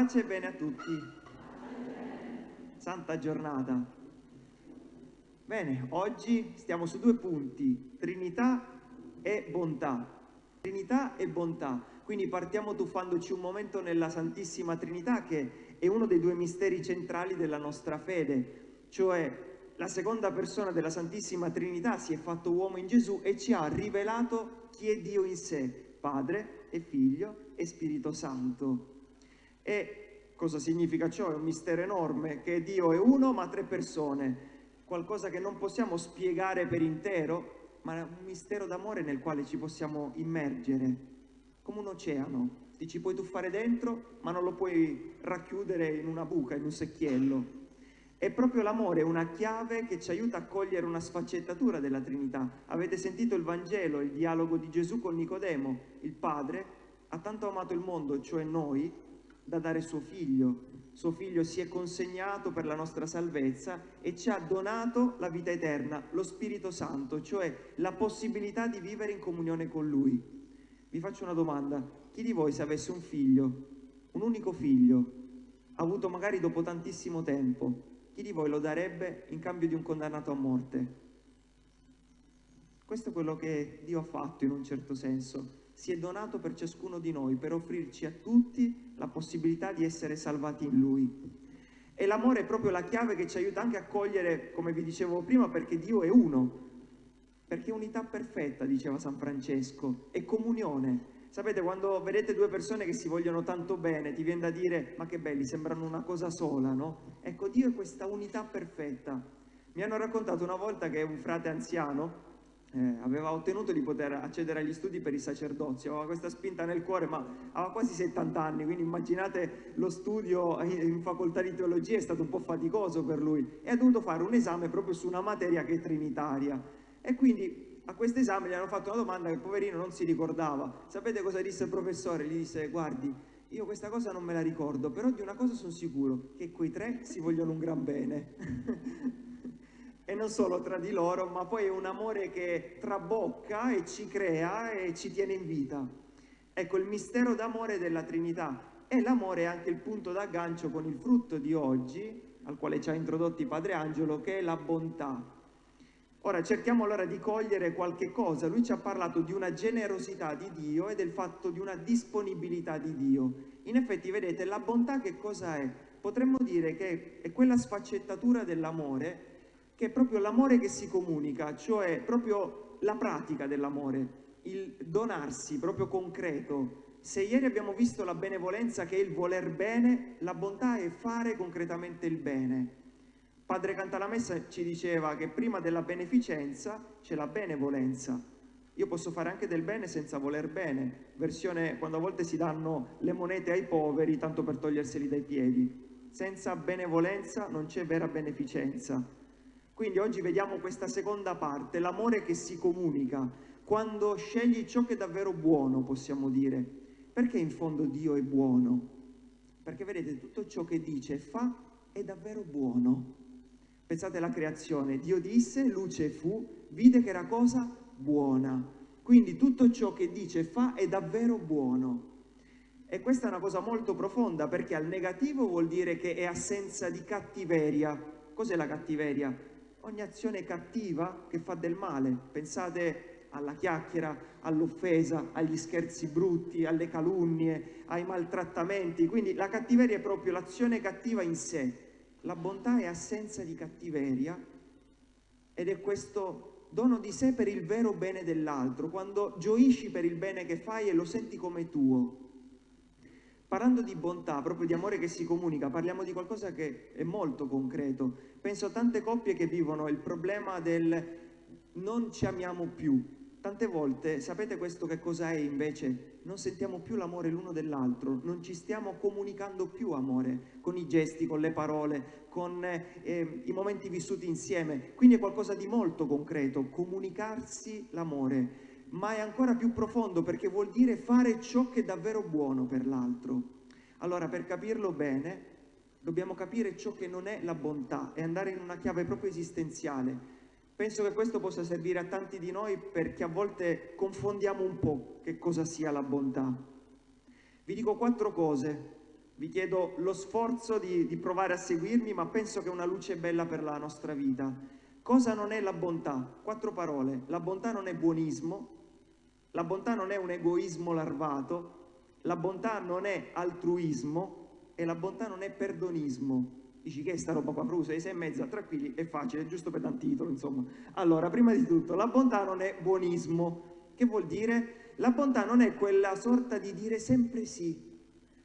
Pace e bene a tutti. Santa giornata. Bene, oggi stiamo su due punti, Trinità e bontà. Trinità e bontà. Quindi partiamo tuffandoci un momento nella Santissima Trinità che è uno dei due misteri centrali della nostra fede, cioè la seconda persona della Santissima Trinità si è fatto uomo in Gesù e ci ha rivelato chi è Dio in sé, Padre e Figlio e Spirito Santo. E cosa significa ciò? È un mistero enorme, che Dio è uno ma tre persone, qualcosa che non possiamo spiegare per intero, ma è un mistero d'amore nel quale ci possiamo immergere, come un oceano. Ti ci puoi tuffare dentro, ma non lo puoi racchiudere in una buca, in un secchiello. È proprio l'amore una chiave che ci aiuta a cogliere una sfaccettatura della Trinità. Avete sentito il Vangelo, il dialogo di Gesù con Nicodemo. Il Padre ha tanto amato il mondo, cioè noi, da dare suo figlio. Suo figlio si è consegnato per la nostra salvezza e ci ha donato la vita eterna, lo Spirito Santo, cioè la possibilità di vivere in comunione con Lui. Vi faccio una domanda. Chi di voi se avesse un figlio, un unico figlio, avuto magari dopo tantissimo tempo, chi di voi lo darebbe in cambio di un condannato a morte? Questo è quello che Dio ha fatto in un certo senso si è donato per ciascuno di noi, per offrirci a tutti la possibilità di essere salvati in Lui. E l'amore è proprio la chiave che ci aiuta anche a cogliere, come vi dicevo prima, perché Dio è uno, perché unità perfetta, diceva San Francesco, è comunione. Sapete, quando vedete due persone che si vogliono tanto bene, ti viene da dire, ma che belli, sembrano una cosa sola, no? Ecco, Dio è questa unità perfetta. Mi hanno raccontato una volta che un frate anziano, eh, aveva ottenuto di poter accedere agli studi per il sacerdozio, aveva questa spinta nel cuore, ma aveva quasi 70 anni, quindi immaginate lo studio in facoltà di teologia è stato un po' faticoso per lui e ha dovuto fare un esame proprio su una materia che è trinitaria. E quindi a questo esame gli hanno fatto una domanda che il poverino non si ricordava. Sapete cosa disse il professore? Gli disse, guardi, io questa cosa non me la ricordo, però di una cosa sono sicuro, che quei tre si vogliono un gran bene. e non solo tra di loro, ma poi è un amore che trabocca e ci crea e ci tiene in vita. Ecco, il mistero d'amore della Trinità e l'amore è anche il punto d'aggancio con il frutto di oggi, al quale ci ha introdotti Padre Angelo, che è la bontà. Ora cerchiamo allora di cogliere qualche cosa. Lui ci ha parlato di una generosità di Dio e del fatto di una disponibilità di Dio. In effetti, vedete, la bontà che cosa è? Potremmo dire che è quella sfaccettatura dell'amore che è proprio l'amore che si comunica, cioè proprio la pratica dell'amore, il donarsi proprio concreto. Se ieri abbiamo visto la benevolenza che è il voler bene, la bontà è fare concretamente il bene. Padre Cantalamessa ci diceva che prima della beneficenza c'è la benevolenza. Io posso fare anche del bene senza voler bene, versione quando a volte si danno le monete ai poveri tanto per toglierseli dai piedi. Senza benevolenza non c'è vera beneficenza. Quindi oggi vediamo questa seconda parte, l'amore che si comunica, quando scegli ciò che è davvero buono, possiamo dire. Perché in fondo Dio è buono? Perché vedete, tutto ciò che dice e fa è davvero buono. Pensate alla creazione, Dio disse, luce fu, vide che era cosa buona. Quindi tutto ciò che dice e fa è davvero buono. E questa è una cosa molto profonda perché al negativo vuol dire che è assenza di cattiveria. Cos'è la cattiveria? Ogni azione cattiva che fa del male. Pensate alla chiacchiera, all'offesa, agli scherzi brutti, alle calunnie, ai maltrattamenti. Quindi la cattiveria è proprio l'azione cattiva in sé. La bontà è assenza di cattiveria ed è questo dono di sé per il vero bene dell'altro, quando gioisci per il bene che fai e lo senti come tuo. Parlando di bontà, proprio di amore che si comunica, parliamo di qualcosa che è molto concreto. Penso a tante coppie che vivono il problema del non ci amiamo più. Tante volte, sapete questo che cosa è invece? Non sentiamo più l'amore l'uno dell'altro, non ci stiamo comunicando più amore, con i gesti, con le parole, con eh, i momenti vissuti insieme. Quindi è qualcosa di molto concreto, comunicarsi l'amore ma è ancora più profondo perché vuol dire fare ciò che è davvero buono per l'altro. Allora, per capirlo bene, dobbiamo capire ciò che non è la bontà e andare in una chiave proprio esistenziale. Penso che questo possa servire a tanti di noi perché a volte confondiamo un po' che cosa sia la bontà. Vi dico quattro cose vi chiedo lo sforzo di, di provare a seguirmi, ma penso che una luce bella per la nostra vita. Cosa non è la bontà? Quattro parole. La bontà non è buonismo, la bontà non è un egoismo larvato, la bontà non è altruismo e la bontà non è perdonismo. Dici che è sta roba qua, Frusa, sei e mezza, tranquilli, è facile, è giusto per titolo, insomma. Allora, prima di tutto, la bontà non è buonismo. Che vuol dire? La bontà non è quella sorta di dire sempre sì,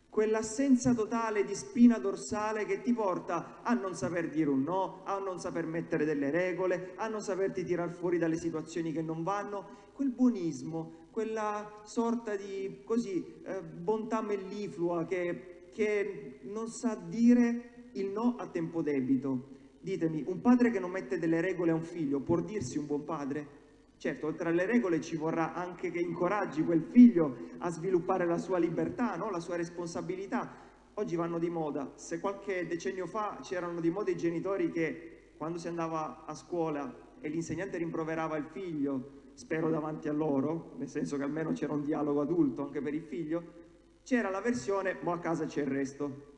quell'assenza totale di spina dorsale che ti porta a non saper dire un no, a non saper mettere delle regole, a non saperti tirar fuori dalle situazioni che non vanno, quel buonismo, quella sorta di così, eh, bontà melliflua che, che non sa dire il no a tempo debito. Ditemi, un padre che non mette delle regole a un figlio può dirsi un buon padre? Certo, oltre alle regole ci vorrà anche che incoraggi quel figlio a sviluppare la sua libertà, no? la sua responsabilità. Oggi vanno di moda. Se qualche decennio fa c'erano di moda i genitori che quando si andava a scuola e l'insegnante rimproverava il figlio, spero davanti a loro, nel senso che almeno c'era un dialogo adulto anche per il figlio, c'era la versione, ma a casa c'è il resto.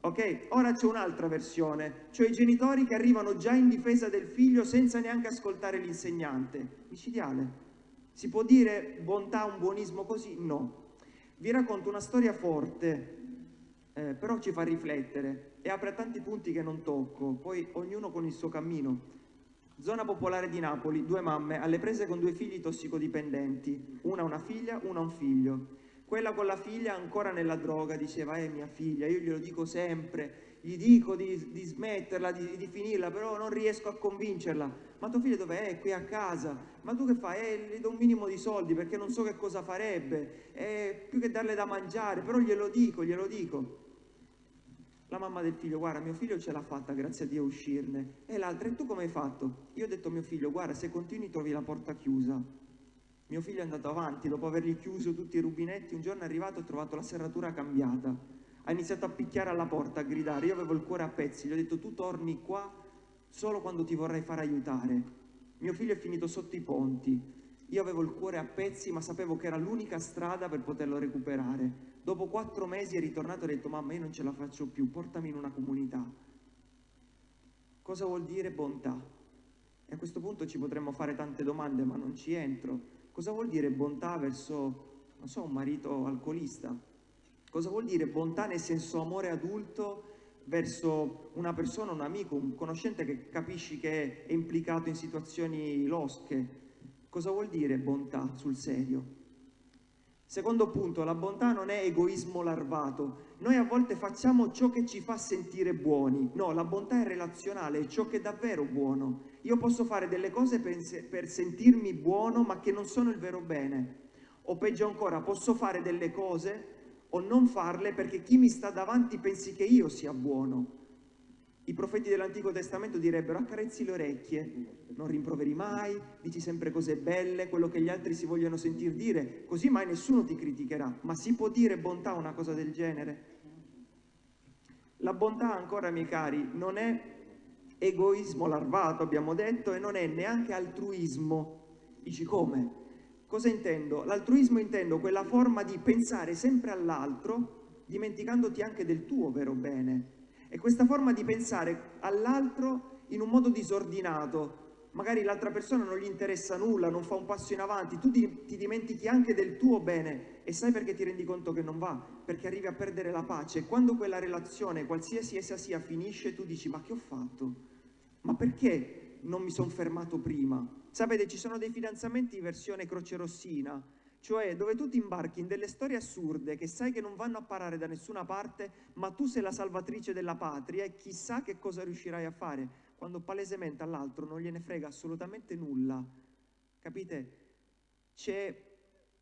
Ok? Ora c'è un'altra versione, cioè i genitori che arrivano già in difesa del figlio senza neanche ascoltare l'insegnante. Micidiale. Si può dire bontà, un buonismo così? No. Vi racconto una storia forte, eh, però ci fa riflettere e apre tanti punti che non tocco, poi ognuno con il suo cammino. Zona popolare di Napoli, due mamme alle prese con due figli tossicodipendenti, una una figlia, una un figlio. Quella con la figlia ancora nella droga diceva, eh mia figlia, io glielo dico sempre, gli dico di, di smetterla, di, di, finirla, però non riesco a convincerla. Ma tuo figlio dov'è? È qui a casa. Ma tu che fai? Eh, le do un minimo di soldi perché non so che cosa farebbe. Eh, più che darle da mangiare, però glielo dico, glielo dico. La mamma del figlio, guarda, mio figlio ce l'ha fatta, grazie a Dio, uscirne. E l'altra, e tu come hai fatto? Io ho detto a mio figlio, guarda, se continui trovi la porta chiusa. Mio figlio è andato avanti, dopo avergli chiuso tutti i rubinetti, un giorno è arrivato e ha trovato la serratura cambiata. Ha iniziato a picchiare alla porta, a gridare. Io avevo il cuore a pezzi, gli ho detto tu torni qua solo quando ti vorrei far aiutare. Mio figlio è finito sotto i ponti. Io avevo il cuore a pezzi, ma sapevo che era l'unica strada per poterlo recuperare. Dopo quattro mesi è ritornato e ha detto mamma io non ce la faccio più, portami in una comunità. Cosa vuol dire bontà? E a questo punto ci potremmo fare tante domande, ma non ci entro. Cosa vuol dire bontà verso, non so, un marito alcolista? Cosa vuol dire bontà nel senso amore adulto verso una persona, un amico, un conoscente che capisci che è implicato in situazioni losche? Cosa vuol dire bontà sul serio? Secondo punto, la bontà non è egoismo larvato. Noi a volte facciamo ciò che ci fa sentire buoni. No, la bontà è relazionale, è ciò che è davvero buono. Io posso fare delle cose per, per sentirmi buono ma che non sono il vero bene. O peggio ancora, posso fare delle cose o non farle perché chi mi sta davanti pensi che io sia buono. I profeti dell'Antico Testamento direbbero accarezzi le orecchie, non rimproveri mai, dici sempre cose belle, quello che gli altri si vogliono sentir dire, così mai nessuno ti criticherà. Ma si può dire bontà una cosa del genere? La bontà ancora, miei cari, non è egoismo larvato, abbiamo detto, e non è neanche altruismo. Dici come? Cosa intendo? L'altruismo intendo quella forma di pensare sempre all'altro, dimenticandoti anche del tuo vero bene. E questa forma di pensare all'altro in un modo disordinato, magari l'altra persona non gli interessa nulla, non fa un passo in avanti, tu ti, ti, dimentichi anche del tuo bene e sai perché ti rendi conto che non va? Perché arrivi a perdere la pace. E quando quella relazione, qualsiasi essa sia, finisce, tu dici ma che ho fatto? Ma perché non mi sono fermato prima? Sapete, ci sono dei fidanzamenti in versione croce rossina, cioè dove tu ti imbarchi in delle storie assurde che sai che non vanno a parare da nessuna parte, ma tu sei la salvatrice della patria e chissà che cosa riuscirai a fare quando palesemente all'altro non gliene frega assolutamente nulla. Capite? C'è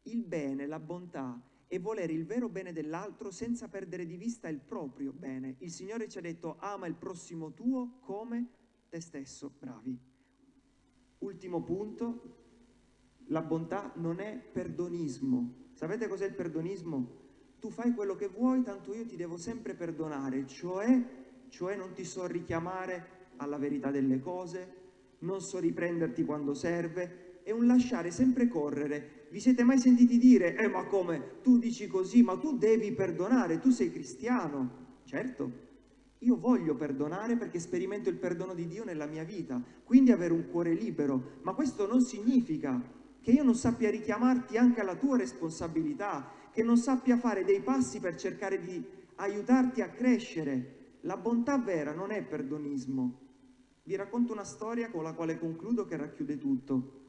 il bene, la bontà e volere il vero bene dell'altro senza perdere di vista il proprio bene. Il Signore ci ha detto ama il prossimo tuo come te stesso. Bravi. Ultimo punto, la bontà non è perdonismo. Sapete cos'è il perdonismo? Tu fai quello che vuoi, tanto io ti devo sempre perdonare, cioè, cioè non ti so richiamare alla verità delle cose, non so riprenderti quando serve, è un lasciare sempre correre. Vi siete mai sentiti dire, eh ma come, tu dici così, ma tu devi perdonare, tu sei cristiano. Certo, io voglio perdonare perché sperimento il perdono di Dio nella mia vita, quindi avere un cuore libero, ma questo non significa che io non sappia richiamarti anche alla tua responsabilità, che non sappia fare dei passi per cercare di aiutarti a crescere. La bontà vera non è perdonismo. Vi racconto una storia con la quale concludo che racchiude tutto.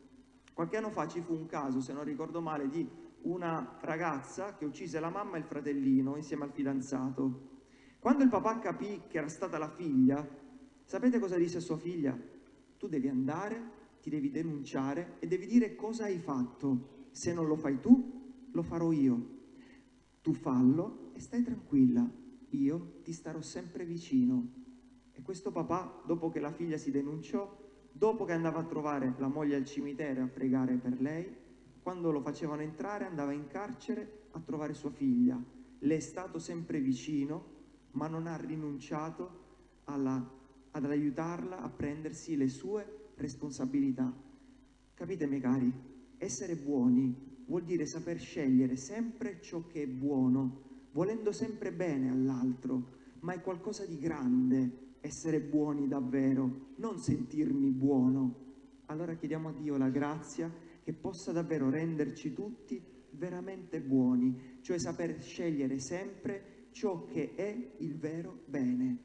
Qualche anno fa ci fu un caso, se non ricordo male, di una ragazza che uccise la mamma e il fratellino insieme al fidanzato. Quando il papà capì che era stata la figlia, sapete cosa disse a sua figlia? Tu devi andare, ti devi denunciare e devi dire cosa hai fatto. Se non lo fai tu, lo farò io. Tu fallo e stai tranquilla, io ti starò sempre vicino. E questo papà, dopo che la figlia si denunciò, dopo che andava a trovare la moglie al cimitero a pregare per lei, quando lo facevano entrare andava in carcere a trovare sua figlia. Le è stato sempre vicino ma non ha rinunciato alla, ad aiutarla a prendersi le sue responsabilità. Capite, miei cari? Essere buoni vuol dire saper scegliere sempre ciò che è buono, volendo sempre bene all'altro, ma è qualcosa di grande essere buoni davvero, non sentirmi buono. Allora chiediamo a Dio la grazia che possa davvero renderci tutti veramente buoni, cioè saper scegliere sempre ciò che è il vero bene.